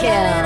kill.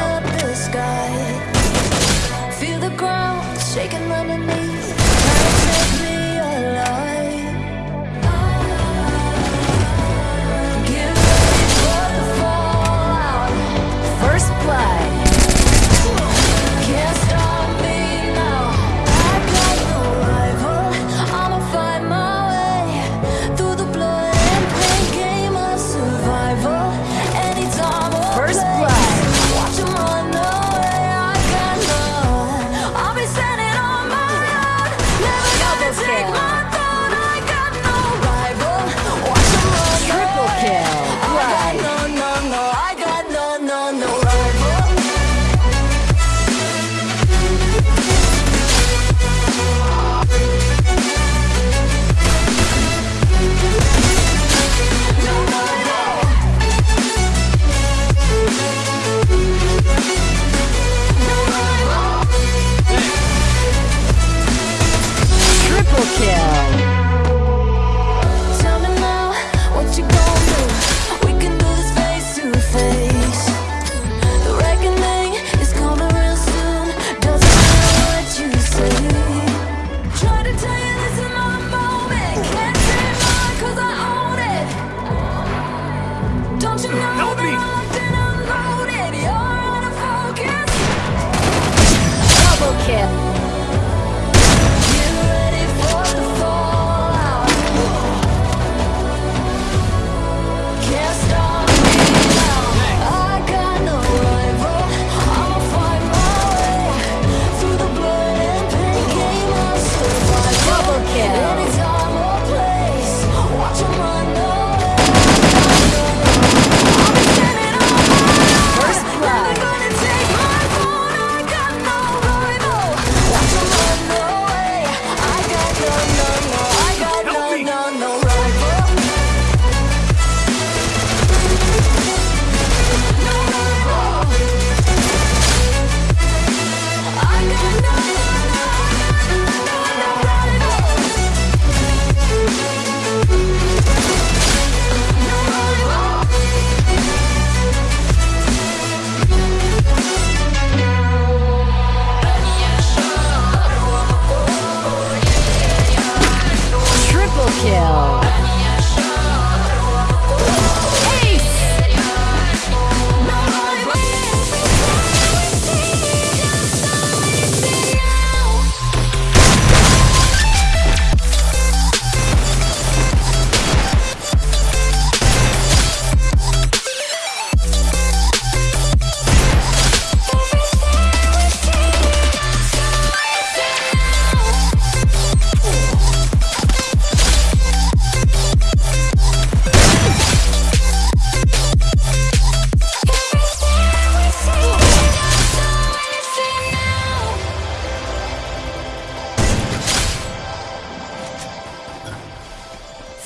Kill.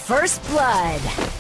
First blood.